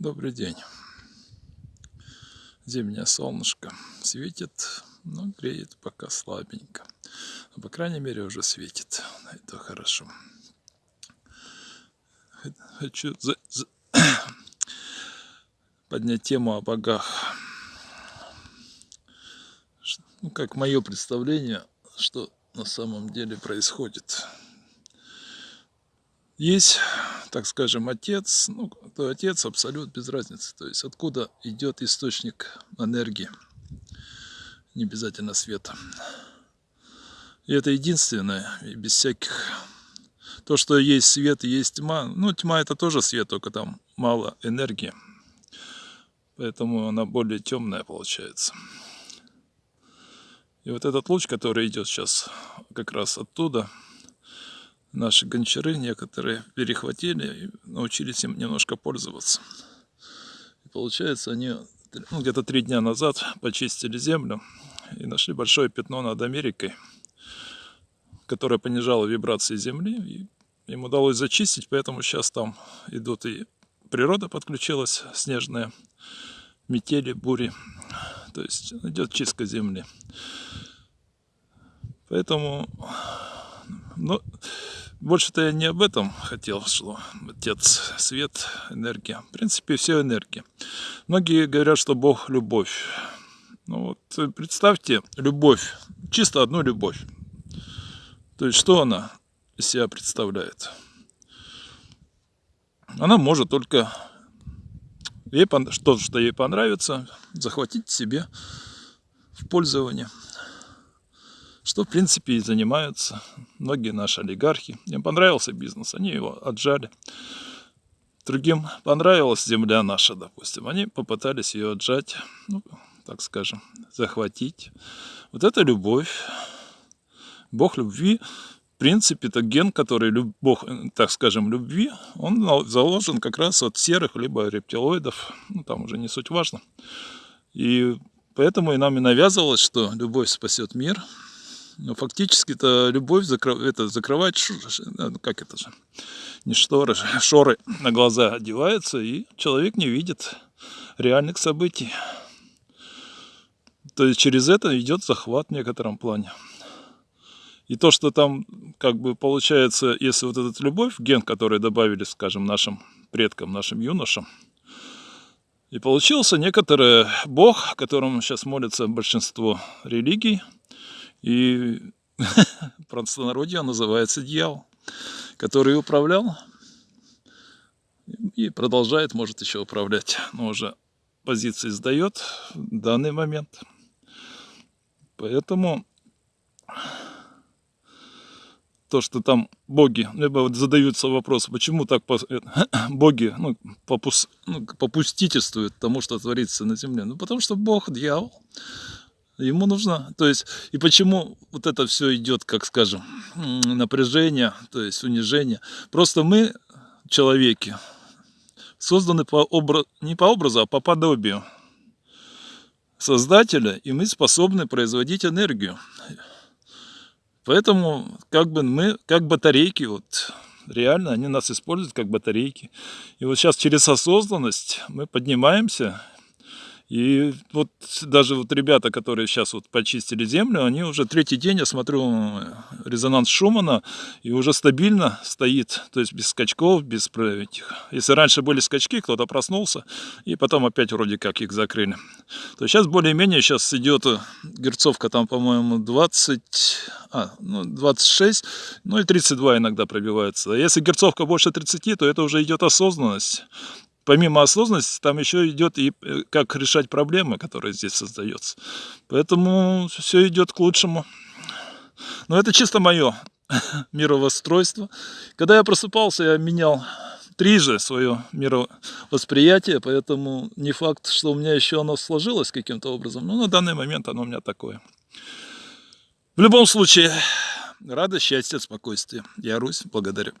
Добрый день. Зимнее солнышко светит, но греет пока слабенько. Но, по крайней мере, уже светит. Это хорошо. Хочу за, за, поднять тему о богах. Ну, как мое представление, что на самом деле происходит. Есть так скажем, отец, ну, то отец абсолют без разницы. То есть откуда идет источник энергии, не обязательно света. И это единственное, и без всяких... То, что есть свет есть тьма, ну, тьма это тоже свет, только там мало энергии. Поэтому она более темная получается. И вот этот луч, который идет сейчас как раз оттуда, наши гончары некоторые перехватили и научились им немножко пользоваться. И получается, они ну, где-то три дня назад почистили землю и нашли большое пятно над Америкой, которое понижало вибрации земли. И им удалось зачистить, поэтому сейчас там идут и природа подключилась, снежные метели, бури. То есть идет чистка земли. Поэтому но больше-то я не об этом хотел, что Отец, свет, энергия. В принципе, все энергия. Многие говорят, что Бог – любовь. Ну вот представьте, любовь, чисто одну любовь. То есть, что она из себя представляет? Она может только ей, что, что ей понравится, захватить себе в пользование – что в принципе и занимаются многие наши олигархи. Им понравился бизнес, они его отжали. Другим понравилась земля наша, допустим, они попытались ее отжать, ну, так скажем, захватить. Вот это любовь. Бог любви, в принципе, это ген, который, Бог, так скажем, любви, он заложен как раз от серых, либо рептилоидов, ну, там уже не суть важно. И поэтому и нам и навязывалось, что любовь спасет мир, но фактически-то любовь закров... это закрывает, ну, как это же, не шторы, шоры на глаза одеваются, и человек не видит реальных событий. То есть через это идет захват в некотором плане. И то, что там как бы получается, если вот этот любовь, ген, который добавили, скажем, нашим предкам, нашим юношам, и получился некоторый бог, которому сейчас молится большинство религий – и простонародье называется дьявол, который управлял и продолжает, может еще управлять, но уже позиции сдает в данный момент. Поэтому то, что там боги, либо вот задаются вопросы, почему так э, боги ну, попус, ну, попустительствуют тому, что творится на земле. Ну, потому что Бог, дьявол, Ему нужно, то есть, и почему вот это все идет, как скажем, напряжение, то есть унижение. Просто мы, человеки, созданы по образу, не по образу, а по подобию Создателя, и мы способны производить энергию. Поэтому как бы мы, как батарейки, вот реально они нас используют как батарейки. И вот сейчас через осознанность мы поднимаемся и вот даже вот ребята, которые сейчас вот почистили землю, они уже третий день, я смотрю, резонанс Шумана, и уже стабильно стоит, то есть без скачков, без этих. Если раньше были скачки, кто-то проснулся, и потом опять вроде как их закрыли. То сейчас более-менее сейчас идет герцовка там, по-моему, 20, а, ну, 26, ну и 32 иногда пробивается. А если герцовка больше 30, то это уже идет осознанность помимо осознанности, там еще идет и э, как решать проблемы, которые здесь создаются. Поэтому все идет к лучшему. Но это чисто мое мировостройство. Когда я просыпался, я менял трижды свое мировосприятие, поэтому не факт, что у меня еще оно сложилось каким-то образом, но на данный момент оно у меня такое. В любом случае, радость, счастье, спокойствие. Я Русь, благодарю.